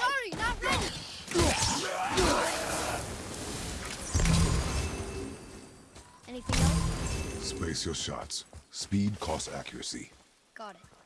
Sorry, not ready. Anything else? Space your shots. Speed costs accuracy. Got it.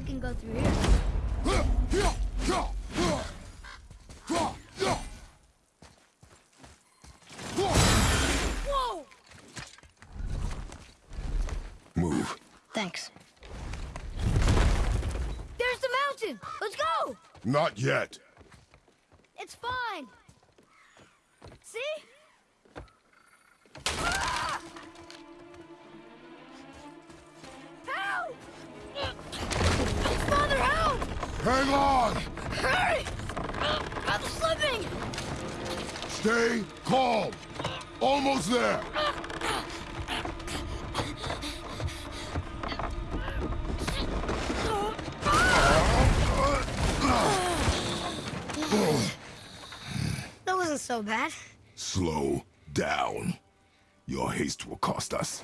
We can go through here. Whoa! Move. Thanks. There's the mountain! Let's go! Not yet. It's fine. See? Hang on! Hurry! Um, I'm slipping! Stay calm. Almost there. That wasn't so bad. Slow down. Your haste will cost us.